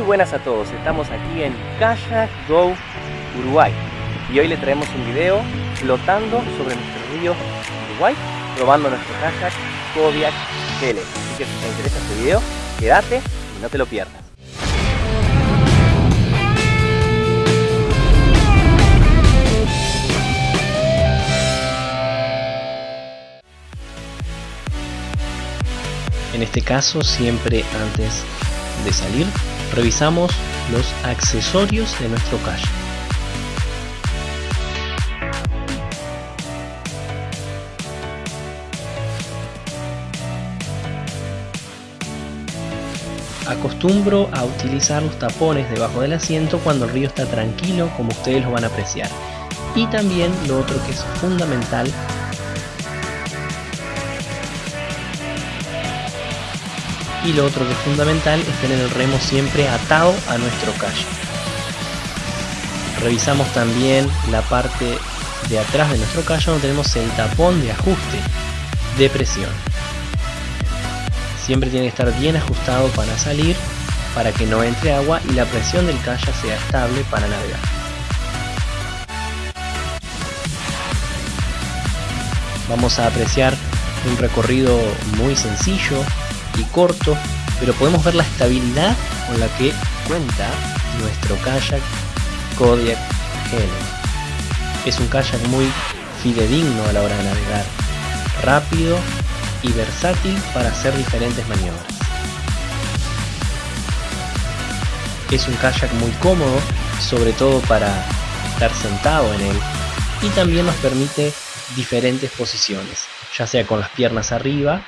Muy buenas a todos, estamos aquí en Kayak Go Uruguay y hoy le traemos un video flotando sobre nuestro río Uruguay probando nuestro kayak Kodiak GL. Así que si te interesa este video, quédate y no te lo pierdas. En este caso, siempre antes de salir, revisamos los accesorios de nuestro kayak. Acostumbro a utilizar los tapones debajo del asiento cuando el río está tranquilo, como ustedes lo van a apreciar. Y también lo otro que es fundamental y lo otro que es fundamental es tener el remo siempre atado a nuestro kayak. Revisamos también la parte de atrás de nuestro kayak donde tenemos el tapón de ajuste de presión. Siempre tiene que estar bien ajustado para salir, para que no entre agua y la presión del kayak sea estable para navegar. Vamos a apreciar un recorrido muy sencillo, y corto, pero podemos ver la estabilidad con la que cuenta nuestro kayak Kodiak Helen. Es un kayak muy fidedigno a la hora de navegar, rápido y versátil para hacer diferentes maniobras. Es un kayak muy cómodo, sobre todo para estar sentado en él, y también nos permite diferentes posiciones, ya sea con las piernas arriba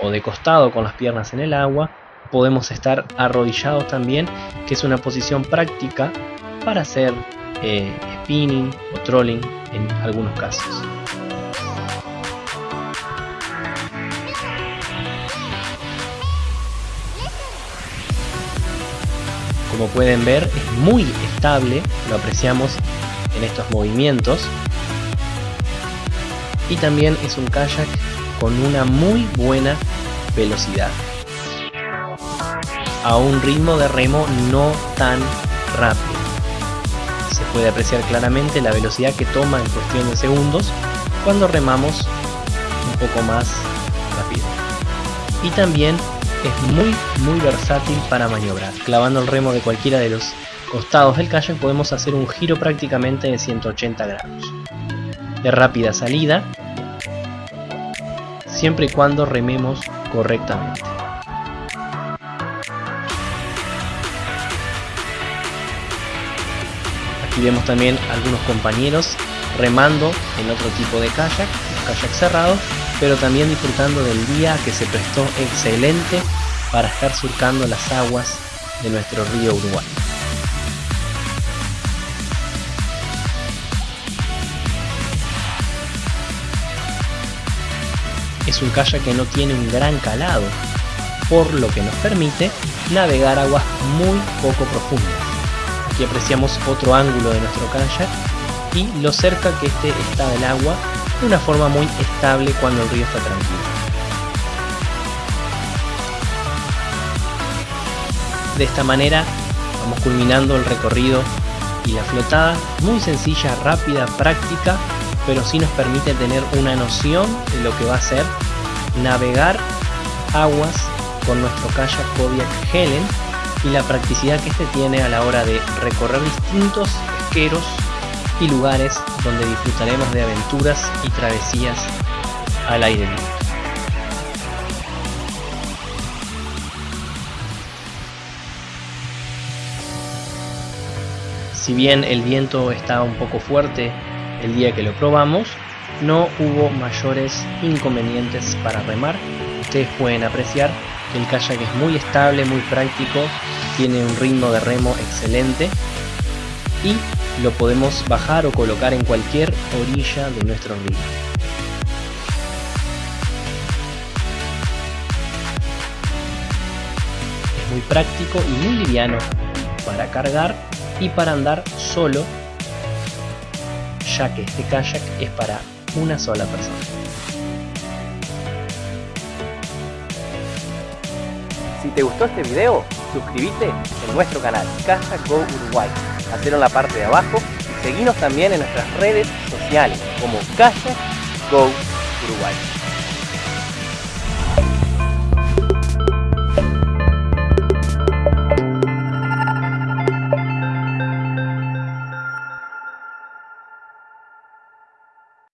o de costado con las piernas en el agua, podemos estar arrodillados también, que es una posición práctica para hacer eh, spinning o trolling en algunos casos. Como pueden ver es muy estable, lo apreciamos en estos movimientos. Y también es un kayak con una muy buena velocidad a un ritmo de remo no tan rápido. Se puede apreciar claramente la velocidad que toma en cuestión de segundos cuando remamos un poco más rápido. Y también es muy muy versátil para maniobrar. Clavando el remo de cualquiera de los costados del kayak podemos hacer un giro prácticamente de 180 grados. De rápida salida siempre y cuando rememos correctamente. Aquí vemos también algunos compañeros remando en otro tipo de kayak, kayak cerrado, pero también disfrutando del día que se prestó excelente para estar surcando las aguas de nuestro río Uruguay. Un kayak que no tiene un gran calado, por lo que nos permite navegar aguas muy poco profundas. Aquí apreciamos otro ángulo de nuestro kayak y lo cerca que este está del agua de una forma muy estable cuando el río está tranquilo. De esta manera vamos culminando el recorrido y la flotada muy sencilla, rápida, práctica pero sí nos permite tener una noción de lo que va a ser navegar aguas con nuestro kayak Kodiak Helen y la practicidad que este tiene a la hora de recorrer distintos esqueros y lugares donde disfrutaremos de aventuras y travesías al aire libre. Si bien el viento está un poco fuerte el día que lo probamos, no hubo mayores inconvenientes para remar. Ustedes pueden apreciar que el kayak es muy estable, muy práctico, tiene un ritmo de remo excelente y lo podemos bajar o colocar en cualquier orilla de nuestro río. Es muy práctico y muy liviano para cargar y para andar solo ya que este kayak es para una sola persona. Si te gustó este video, suscríbete en nuestro canal Kayak Go Uruguay. Hacelo en la parte de abajo y seguinos también en nuestras redes sociales como Kayak Go Uruguay.